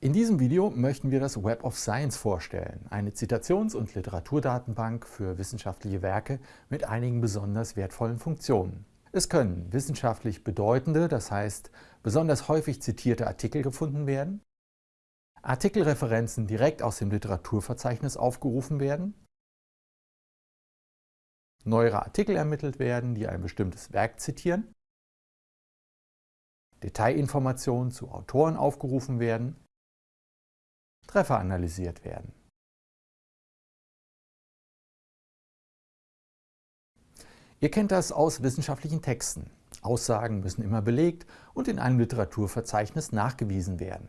In diesem Video möchten wir das Web of Science vorstellen, eine Zitations- und Literaturdatenbank für wissenschaftliche Werke mit einigen besonders wertvollen Funktionen. Es können wissenschaftlich bedeutende, das heißt besonders häufig zitierte Artikel gefunden werden, Artikelreferenzen direkt aus dem Literaturverzeichnis aufgerufen werden, neuere Artikel ermittelt werden, die ein bestimmtes Werk zitieren, Detailinformationen zu Autoren aufgerufen werden Treffer analysiert werden. Ihr kennt das aus wissenschaftlichen Texten. Aussagen müssen immer belegt und in einem Literaturverzeichnis nachgewiesen werden.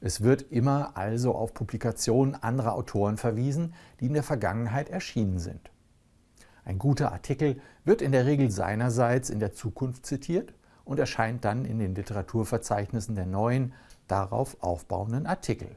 Es wird immer also auf Publikationen anderer Autoren verwiesen, die in der Vergangenheit erschienen sind. Ein guter Artikel wird in der Regel seinerseits in der Zukunft zitiert und erscheint dann in den Literaturverzeichnissen der neuen, darauf aufbauenden Artikel.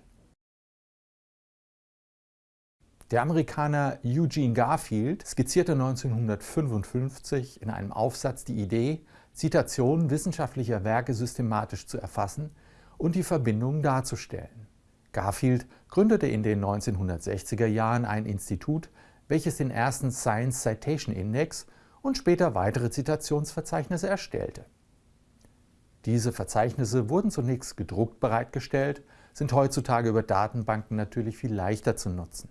Der Amerikaner Eugene Garfield skizzierte 1955 in einem Aufsatz die Idee, Zitationen wissenschaftlicher Werke systematisch zu erfassen und die Verbindungen darzustellen. Garfield gründete in den 1960er Jahren ein Institut, welches den ersten Science Citation Index und später weitere Zitationsverzeichnisse erstellte. Diese Verzeichnisse wurden zunächst gedruckt bereitgestellt, sind heutzutage über Datenbanken natürlich viel leichter zu nutzen.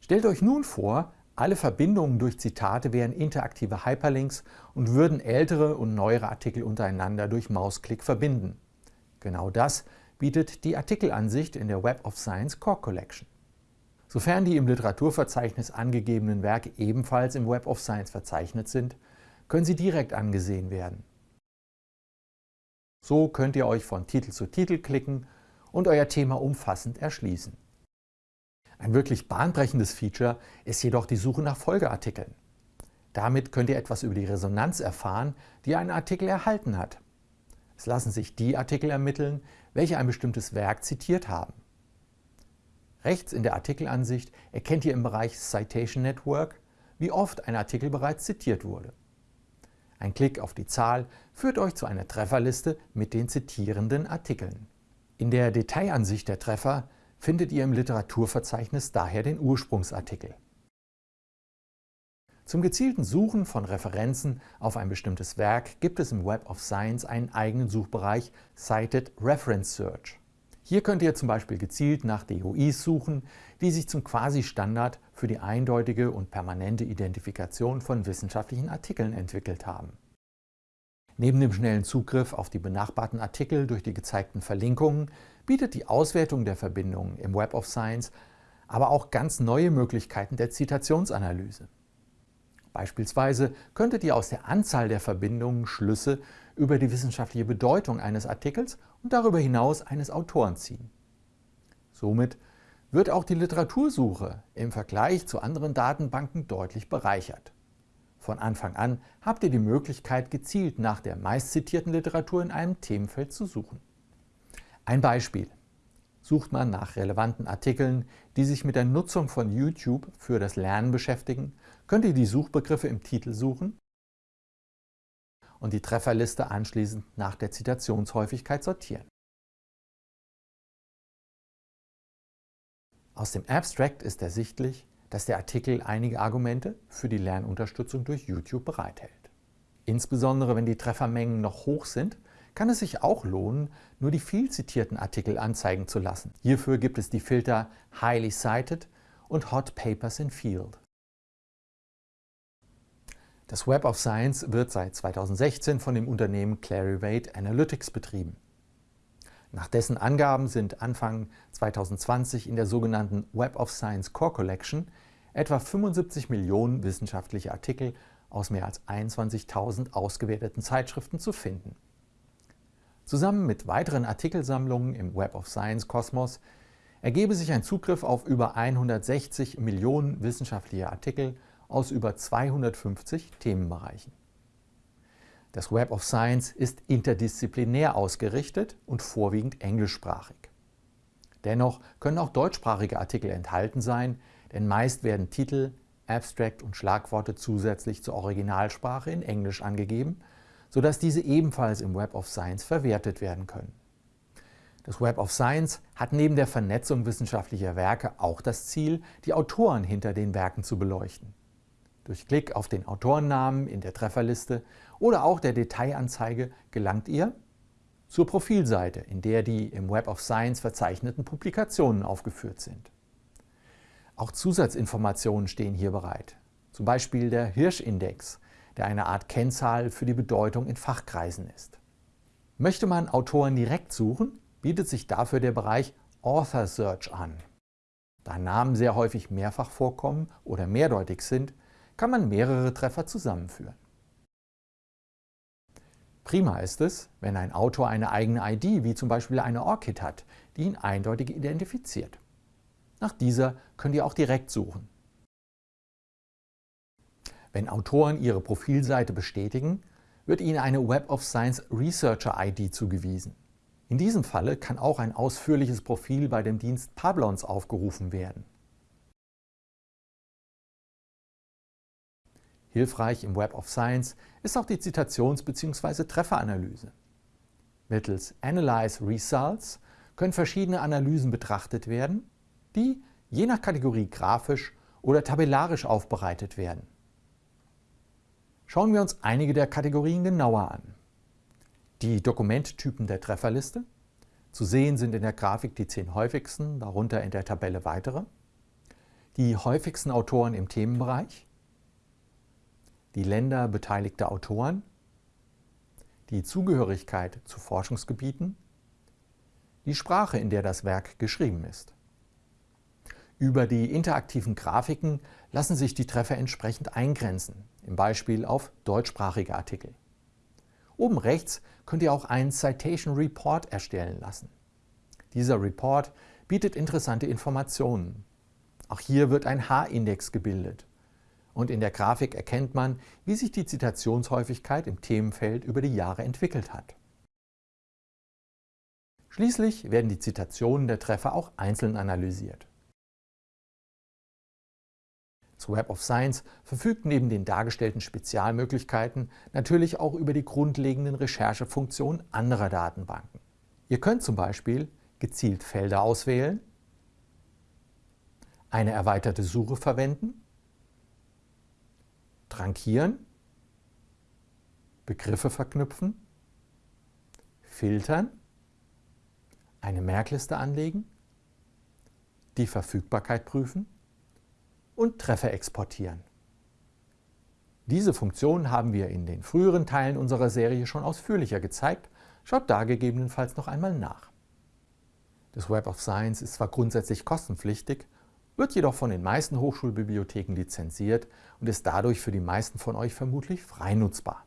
Stellt euch nun vor, alle Verbindungen durch Zitate wären interaktive Hyperlinks und würden ältere und neuere Artikel untereinander durch Mausklick verbinden. Genau das bietet die Artikelansicht in der Web of Science Core Collection. Sofern die im Literaturverzeichnis angegebenen Werke ebenfalls im Web of Science verzeichnet sind, können sie direkt angesehen werden. So könnt ihr euch von Titel zu Titel klicken und euer Thema umfassend erschließen. Ein wirklich bahnbrechendes Feature ist jedoch die Suche nach Folgeartikeln. Damit könnt ihr etwas über die Resonanz erfahren, die ein Artikel erhalten hat. Es lassen sich die Artikel ermitteln, welche ein bestimmtes Werk zitiert haben. Rechts in der Artikelansicht erkennt ihr im Bereich Citation Network, wie oft ein Artikel bereits zitiert wurde. Ein Klick auf die Zahl führt euch zu einer Trefferliste mit den zitierenden Artikeln. In der Detailansicht der Treffer findet ihr im Literaturverzeichnis daher den Ursprungsartikel. Zum gezielten Suchen von Referenzen auf ein bestimmtes Werk gibt es im Web of Science einen eigenen Suchbereich Cited Reference Search. Hier könnt ihr zum Beispiel gezielt nach DOIs suchen, die sich zum Quasi-Standard für die eindeutige und permanente Identifikation von wissenschaftlichen Artikeln entwickelt haben. Neben dem schnellen Zugriff auf die benachbarten Artikel durch die gezeigten Verlinkungen bietet die Auswertung der Verbindungen im Web of Science aber auch ganz neue Möglichkeiten der Zitationsanalyse. Beispielsweise könntet ihr aus der Anzahl der Verbindungen Schlüsse über die wissenschaftliche Bedeutung eines Artikels und darüber hinaus eines Autoren ziehen. Somit wird auch die Literatursuche im Vergleich zu anderen Datenbanken deutlich bereichert. Von Anfang an habt ihr die Möglichkeit, gezielt nach der meistzitierten Literatur in einem Themenfeld zu suchen. Ein Beispiel sucht man nach relevanten Artikeln, die sich mit der Nutzung von YouTube für das Lernen beschäftigen, könnt ihr die Suchbegriffe im Titel suchen und die Trefferliste anschließend nach der Zitationshäufigkeit sortieren. Aus dem Abstract ist ersichtlich, dass der Artikel einige Argumente für die Lernunterstützung durch YouTube bereithält. Insbesondere wenn die Treffermengen noch hoch sind, kann es sich auch lohnen, nur die viel zitierten Artikel anzeigen zu lassen. Hierfür gibt es die Filter Highly Cited und Hot Papers in Field. Das Web of Science wird seit 2016 von dem Unternehmen Clarivate Analytics betrieben. Nach dessen Angaben sind Anfang 2020 in der sogenannten Web of Science Core Collection etwa 75 Millionen wissenschaftliche Artikel aus mehr als 21.000 ausgewerteten Zeitschriften zu finden. Zusammen mit weiteren Artikelsammlungen im Web of Science Kosmos ergebe sich ein Zugriff auf über 160 Millionen wissenschaftliche Artikel aus über 250 Themenbereichen. Das Web of Science ist interdisziplinär ausgerichtet und vorwiegend englischsprachig. Dennoch können auch deutschsprachige Artikel enthalten sein, denn meist werden Titel, Abstract und Schlagworte zusätzlich zur Originalsprache in Englisch angegeben sodass diese ebenfalls im Web of Science verwertet werden können. Das Web of Science hat neben der Vernetzung wissenschaftlicher Werke auch das Ziel, die Autoren hinter den Werken zu beleuchten. Durch Klick auf den Autorennamen in der Trefferliste oder auch der Detailanzeige gelangt ihr zur Profilseite, in der die im Web of Science verzeichneten Publikationen aufgeführt sind. Auch Zusatzinformationen stehen hier bereit, zum Beispiel der Hirsch-Index, der eine Art Kennzahl für die Bedeutung in Fachkreisen ist. Möchte man Autoren direkt suchen, bietet sich dafür der Bereich Author Search an. Da Namen sehr häufig mehrfach vorkommen oder mehrdeutig sind, kann man mehrere Treffer zusammenführen. Prima ist es, wenn ein Autor eine eigene ID, wie zum Beispiel eine ORCID hat, die ihn eindeutig identifiziert. Nach dieser könnt ihr auch direkt suchen. Wenn Autoren ihre Profilseite bestätigen, wird ihnen eine Web of Science Researcher ID zugewiesen. In diesem Falle kann auch ein ausführliches Profil bei dem Dienst Pablons aufgerufen werden. Hilfreich im Web of Science ist auch die Zitations- bzw. Trefferanalyse. Mittels Analyze Results können verschiedene Analysen betrachtet werden, die je nach Kategorie grafisch oder tabellarisch aufbereitet werden. Schauen wir uns einige der Kategorien genauer an. Die Dokumenttypen der Trefferliste. Zu sehen sind in der Grafik die zehn häufigsten, darunter in der Tabelle weitere. Die häufigsten Autoren im Themenbereich. Die Länder beteiligter Autoren. Die Zugehörigkeit zu Forschungsgebieten. Die Sprache, in der das Werk geschrieben ist. Über die interaktiven Grafiken lassen sich die Treffer entsprechend eingrenzen, im Beispiel auf deutschsprachige Artikel. Oben rechts könnt ihr auch einen Citation Report erstellen lassen. Dieser Report bietet interessante Informationen. Auch hier wird ein H-Index gebildet. Und in der Grafik erkennt man, wie sich die Zitationshäufigkeit im Themenfeld über die Jahre entwickelt hat. Schließlich werden die Zitationen der Treffer auch einzeln analysiert. Das Web of Science verfügt neben den dargestellten Spezialmöglichkeiten natürlich auch über die grundlegenden Recherchefunktionen anderer Datenbanken. Ihr könnt zum Beispiel gezielt Felder auswählen, eine erweiterte Suche verwenden, trankieren, Begriffe verknüpfen, filtern, eine Merkliste anlegen, die Verfügbarkeit prüfen und Treffer exportieren. Diese Funktion haben wir in den früheren Teilen unserer Serie schon ausführlicher gezeigt, schaut da gegebenenfalls noch einmal nach. Das Web of Science ist zwar grundsätzlich kostenpflichtig, wird jedoch von den meisten Hochschulbibliotheken lizenziert und ist dadurch für die meisten von euch vermutlich frei nutzbar.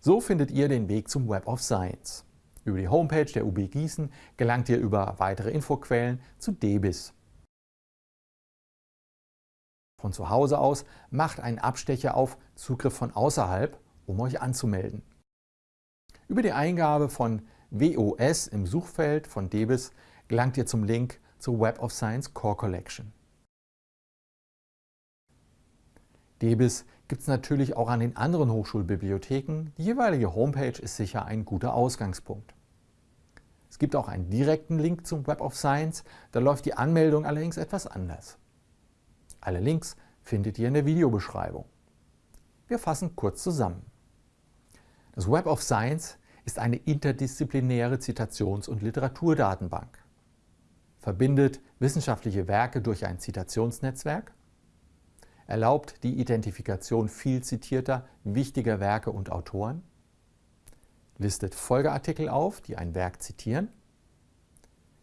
So findet ihr den Weg zum Web of Science. Über die Homepage der UB Gießen gelangt ihr über weitere Infoquellen zu DEBIS, von zu Hause aus, macht einen Abstecher auf Zugriff von außerhalb, um euch anzumelden. Über die Eingabe von WOS im Suchfeld von DEBIS gelangt ihr zum Link zur Web of Science Core Collection. DEBIS gibt es natürlich auch an den anderen Hochschulbibliotheken. Die jeweilige Homepage ist sicher ein guter Ausgangspunkt. Es gibt auch einen direkten Link zum Web of Science, da läuft die Anmeldung allerdings etwas anders. Alle Links findet ihr in der Videobeschreibung. Wir fassen kurz zusammen. Das Web of Science ist eine interdisziplinäre Zitations- und Literaturdatenbank. Verbindet wissenschaftliche Werke durch ein Zitationsnetzwerk, erlaubt die Identifikation viel zitierter, wichtiger Werke und Autoren, listet Folgeartikel auf, die ein Werk zitieren,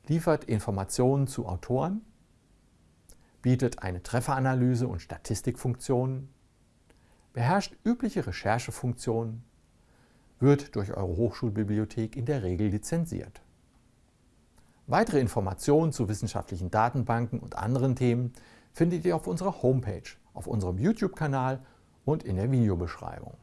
liefert Informationen zu Autoren bietet eine Trefferanalyse und Statistikfunktionen, beherrscht übliche Recherchefunktionen, wird durch eure Hochschulbibliothek in der Regel lizenziert. Weitere Informationen zu wissenschaftlichen Datenbanken und anderen Themen findet ihr auf unserer Homepage, auf unserem YouTube-Kanal und in der Videobeschreibung.